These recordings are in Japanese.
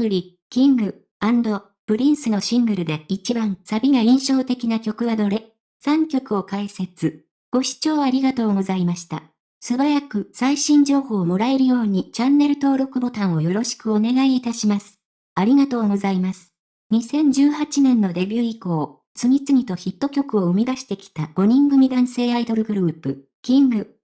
プリ、キング、プリンスのシングルで一番サビが印象的な曲はどれ ?3 曲を解説。ご視聴ありがとうございました。素早く最新情報をもらえるようにチャンネル登録ボタンをよろしくお願いいたします。ありがとうございます。2018年のデビュー以降、次々とヒット曲を生み出してきた5人組男性アイドルグループ、キング、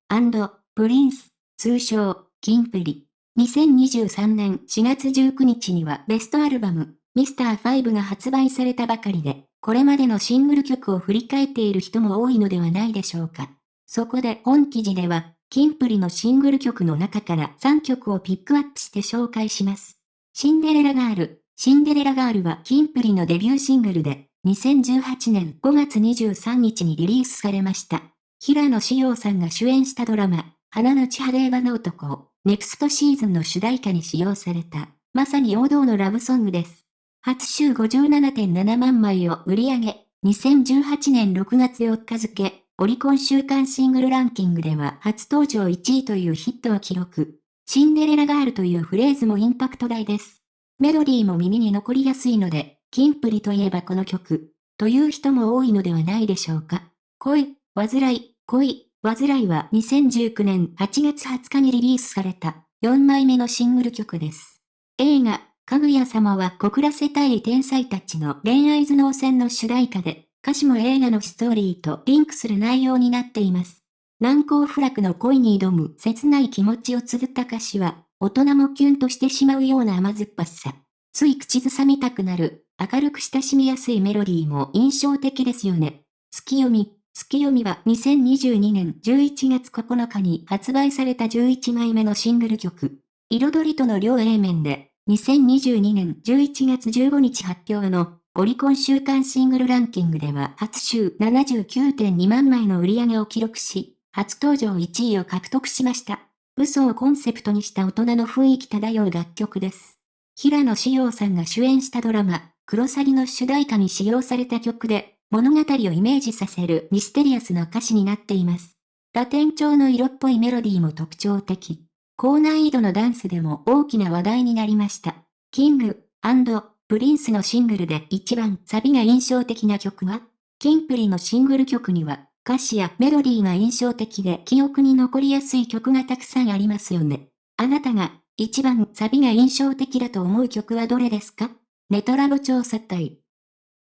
プリンス、通称、キンプリ。2023年4月19日にはベストアルバム、ミスター5が発売されたばかりで、これまでのシングル曲を振り返っている人も多いのではないでしょうか。そこで本記事では、キンプリのシングル曲の中から3曲をピックアップして紹介します。シンデレラガール。シンデレラガールはキンプリのデビューシングルで、2018年5月23日にリリースされました。平野志陽さんが主演したドラマ、花の千晴レの男、ネクストシーズンの主題歌に使用された、まさに王道のラブソングです。初週57.7万枚を売り上げ、2018年6月4日付、オリコン週間シングルランキングでは初登場1位というヒットを記録。シンデレラガールというフレーズもインパクト大です。メロディーも耳に残りやすいので、キンプリといえばこの曲、という人も多いのではないでしょうか。恋、煩い、恋、煩いは2019年8月20日にリリースされた4枚目のシングル曲です。映画、かぐや様は告らせたい天才たちの恋愛頭脳戦の主題歌で、歌詞も映画のストーリーとリンクする内容になっています。難攻不落の恋に挑む切ない気持ちを綴った歌詞は、大人もキュンとしてしまうような甘酸っぱさ。つい口ずさみたくなる、明るく親しみやすいメロディーも印象的ですよね。月読み。月読みは2022年11月9日に発売された11枚目のシングル曲。彩りとの両 A 面で2022年11月15日発表のオリコン週間シングルランキングでは初週79.2万枚の売り上げを記録し、初登場1位を獲得しました。嘘をコンセプトにした大人の雰囲気漂う楽曲です。平野志陽さんが主演したドラマ、クロサギの主題歌に使用された曲で、物語をイメージさせるミステリアスな歌詞になっています。ラテン調の色っぽいメロディーも特徴的。高難易度のダンスでも大きな話題になりました。キング、プリンスのシングルで一番サビが印象的な曲はキンプリのシングル曲には歌詞やメロディーが印象的で記憶に残りやすい曲がたくさんありますよね。あなたが一番サビが印象的だと思う曲はどれですか？ネトラボ調査隊